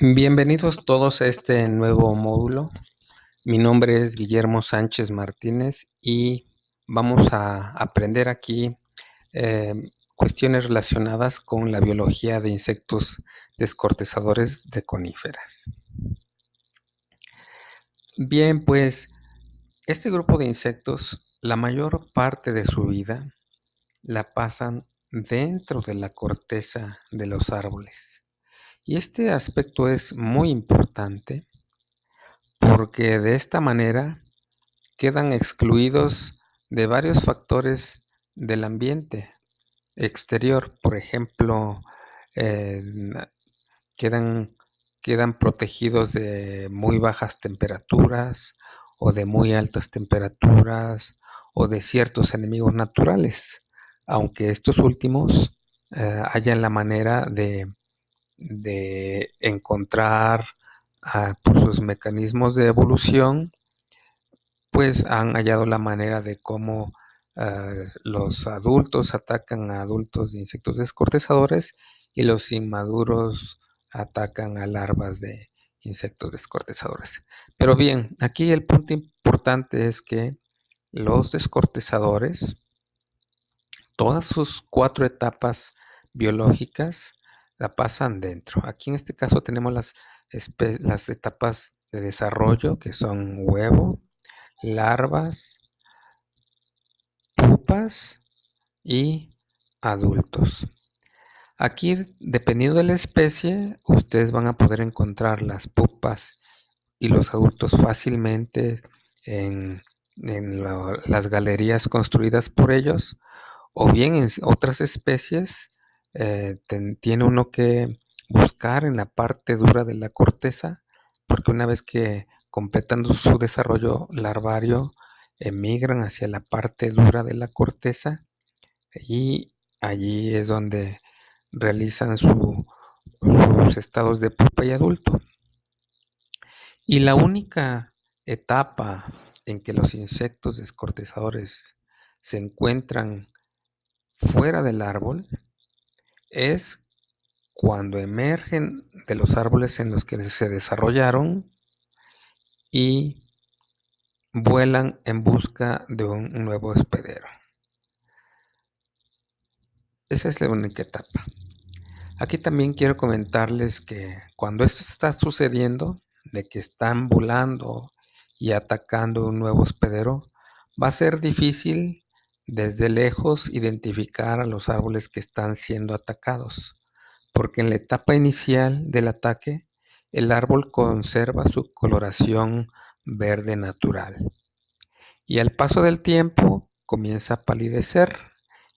Bienvenidos todos a este nuevo módulo. Mi nombre es Guillermo Sánchez Martínez y vamos a aprender aquí eh, cuestiones relacionadas con la biología de insectos descortezadores de coníferas. Bien, pues este grupo de insectos, la mayor parte de su vida la pasan dentro de la corteza de los árboles. Y este aspecto es muy importante porque de esta manera quedan excluidos de varios factores del ambiente exterior. Por ejemplo, eh, quedan, quedan protegidos de muy bajas temperaturas o de muy altas temperaturas o de ciertos enemigos naturales, aunque estos últimos eh, hayan la manera de, encontrar ah, por sus mecanismos de evolución, pues han hallado la manera de cómo ah, los adultos atacan a adultos de insectos descortezadores y los inmaduros atacan a larvas de insectos descortezadores. Pero bien, aquí el punto importante es que los descortezadores, todas sus cuatro etapas biológicas la pasan dentro. Aquí en este caso tenemos las, las etapas de desarrollo que son huevo, larvas, pupas y adultos. Aquí, dependiendo de la especie, ustedes van a poder encontrar las pupas y los adultos fácilmente en, las galerías construidas por ellos, o bien en otras especies eh, tiene uno que buscar en la parte dura de la corteza, porque una vez que completan su desarrollo larvario, emigran hacia la parte dura de la corteza y allí es donde realizan sus estados de pupa y adulto. Y la única etapa en que los insectos descortezadores se encuentran fuera del árbol es cuando emergen de los árboles en los que se desarrollaron y vuelan en busca de un nuevo hospedero. Esa es la única etapa. Aquí también quiero comentarles que cuando esto está sucediendo, de que están volando y atacando un nuevo hospedero, va a ser difícil desde lejos identificar a los árboles que están siendo atacados, porque en la etapa inicial del ataque, el árbol conserva su coloración verde natural. Y al paso del tiempo comienza a palidecer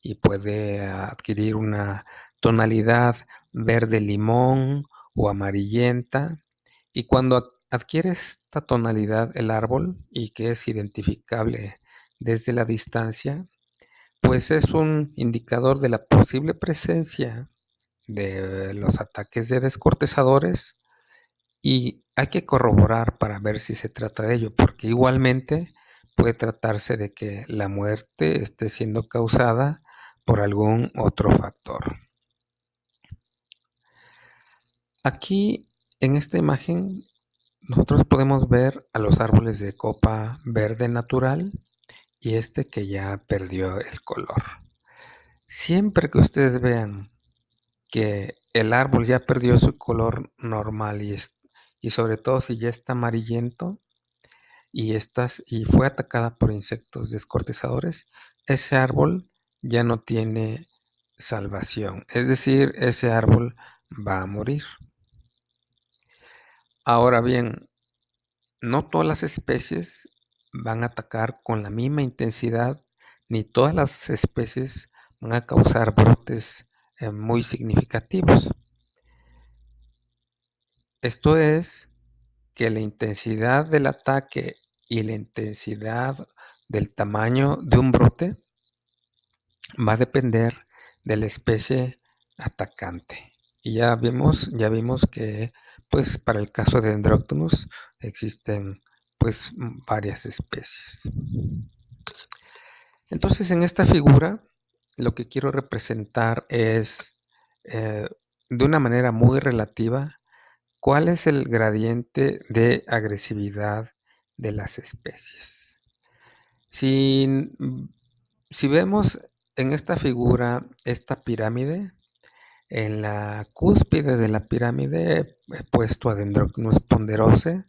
y puede adquirir una tonalidad verde limón o amarillenta. Y cuando adquiere esta tonalidad el árbol y que es identificable desde la distancia, pues es un indicador de la posible presencia de los ataques de descortezadores y hay que corroborar para ver si se trata de ello, porque igualmente puede tratarse de que la muerte esté siendo causada por algún otro factor. Aquí en esta imagen nosotros podemos ver a los árboles de copa verde natural y este que ya perdió el color. Siempre que ustedes vean que el árbol ya perdió su color normal y, y sobre todo si ya está amarillento y, estas, y fue atacada por insectos descortezadores, ese árbol ya no tiene salvación. Es decir, ese árbol va a morir. Ahora bien, no todas las especies van a atacar con la misma intensidad, ni todas las especies van a causar brotes eh, muy significativos. Esto es que la intensidad del ataque y la intensidad del tamaño de un brote va a depender de la especie atacante. Y ya vimos, ya vimos que pues para el caso de Dendroctonus existen pues varias especies. Entonces en esta figura lo que quiero representar es, eh, de una manera muy relativa, cuál es el gradiente de agresividad de las especies. Si, si vemos en esta figura esta pirámide, en la cúspide de la pirámide he puesto a Dendrocnus ponderose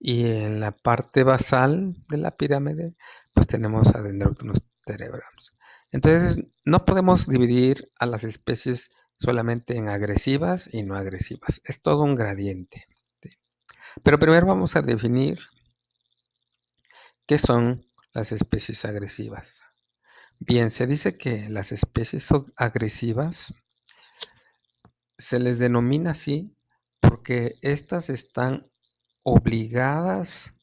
y en la parte basal de la pirámide pues tenemos a Dendrocnus terebrans. Entonces no podemos dividir a las especies solamente en agresivas y no agresivas. Es todo un gradiente. Pero primero vamos a definir qué son las especies agresivas. Bien, se dice que las especies agresivas se les denomina así porque éstas están obligadas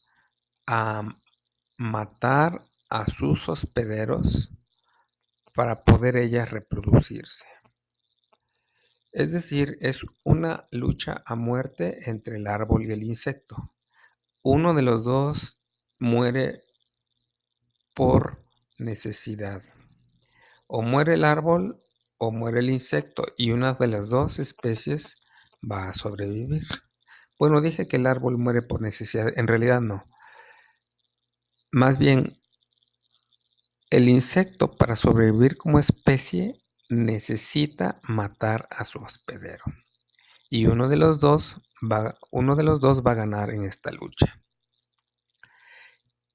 a matar a sus hospederos para poder ellas reproducirse. Es decir, es una lucha a muerte entre el árbol y el insecto. Uno de los dos muere por necesidad. O muere el árbol o muere el insecto y una de las dos especies va a sobrevivir. Bueno, dije que el árbol muere por necesidad, en realidad no. Más bien, el insecto para sobrevivir como especie necesita matar a su hospedero. Y uno de los dos va, uno de los dos va a ganar en esta lucha.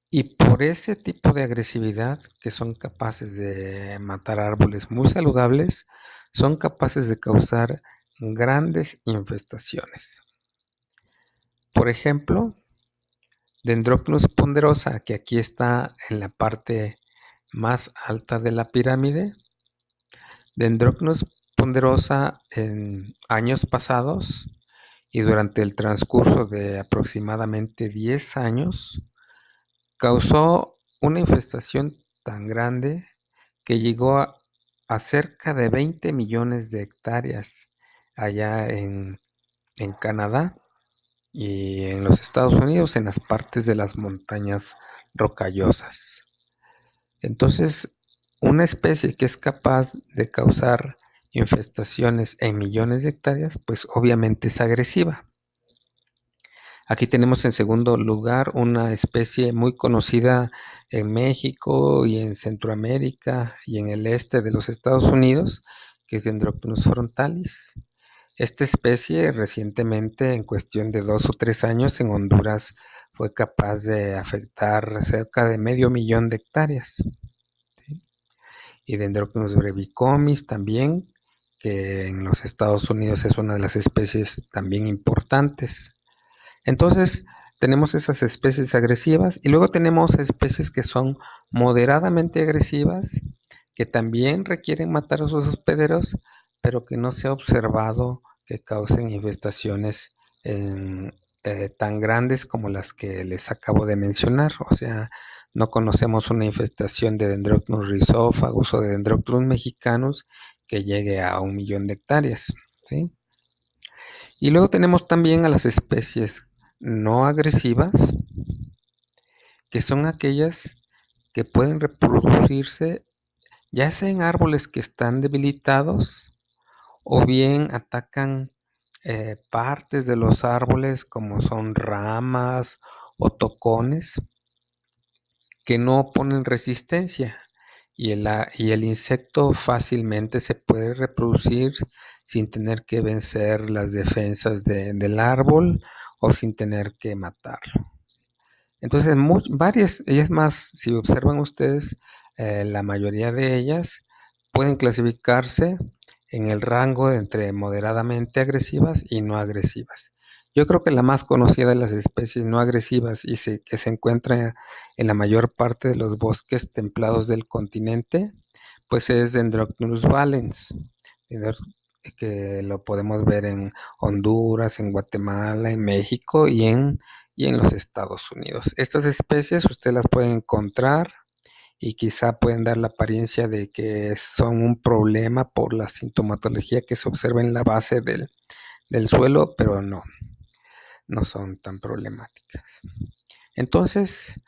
Y por ese tipo de agresividad que son capaces de matar árboles muy saludables, son capaces de causar grandes infestaciones. Por ejemplo, Dendrocnus ponderosa, que aquí está en la parte más alta de la pirámide. Ponderosa en años pasados y durante el transcurso de aproximadamente 10 años causó una infestación tan grande que llegó a, cerca de 20 millones de hectáreas allá en, en Canadá y en los Estados Unidos en las partes de las montañas rocallosas. Entonces, una especie que es capaz de causar infestaciones en millones de hectáreas, pues obviamente es agresiva. Aquí tenemos en segundo lugar una especie muy conocida en México y en Centroamérica y en el este de los Estados Unidos, que es Dendroctonus frontalis. Esta especie recientemente, en cuestión de dos o tres años, en Honduras fue capaz de afectar cerca de medio millón de hectáreas. Y Dendroctonus brevicomis también, que en los Estados Unidos es una de las especies también importantes. Entonces, tenemos esas especies agresivas y luego tenemos especies que son moderadamente agresivas, que también requieren matar a sus hospederos, pero que no se ha observado que causen infestaciones eh, tan grandes como las que les acabo de mencionar. O sea, no conocemos una infestación de Dendrocnus rhizophagus o de Dendrocnus mexicanus que llegue a un millón de hectáreas. Y luego tenemos también a las especies no agresivas, que son aquellas que pueden reproducirse ya sea en árboles que están debilitados o bien atacan eh, partes de los árboles como son ramas o tocones que no ponen resistencia y el, y el insecto fácilmente se puede reproducir sin tener que vencer las defensas del árbol o sin tener que matarlo. Entonces, varias, y es más, si observan ustedes, eh, la mayoría de ellas pueden clasificarse en el rango entre moderadamente agresivas y no agresivas. Yo creo que la más conocida de las especies no agresivas y que se encuentra en la mayor parte de los bosques templados del continente, pues es Dendrocnus valens, que lo podemos ver en Honduras, en Guatemala, en México y en, y en los Estados Unidos. Estas especies usted las puede encontrar y quizá pueden dar la apariencia de que son un problema por la sintomatología que se observa en la base del, del suelo, pero no, no son tan problemáticas. Entonces,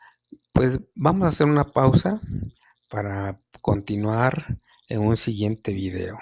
pues vamos a hacer una pausa para continuar en un siguiente video.